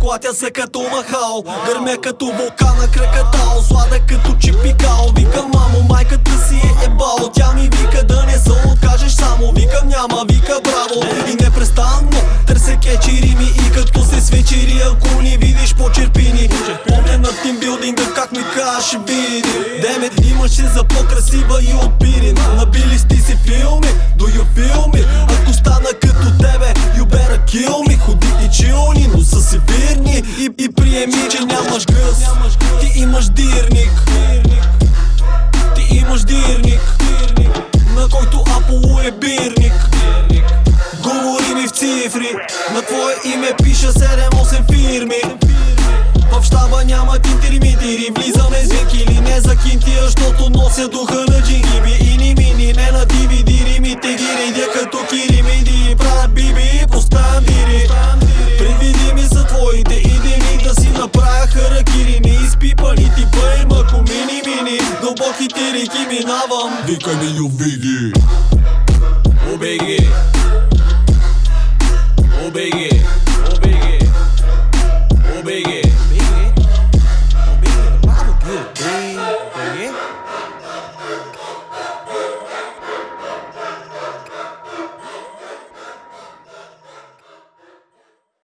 Клатя се като махал Гърмя като вулкана кракатал. Слада като чипикал Викам мамо майката си е ебал Тя ми вика да не се откажеш само Викам няма вика браво И непрестанно търся кечери ми. И като се свечери ако ни видиш по черпини. Помня на тимбилдинга как ми каже види. Демет имаше за по-красива и от пирин Набили сти си филми, do you feel me? Си вирни И, и приеми, че нямаш гъс Ти имаш дирник. Ти имаш дирник На който Аполо е бирник. Говори ми в цифри. На твое име пиша 7-8 фирми. В щаба нямат интермитири. Влизаме с векили, не за кинтия Защото нося духа на джингиби. И ни мини, не на DVD Римите ги редя като киримиди foki tiri kimi navam Dika një një vigi O begi O begi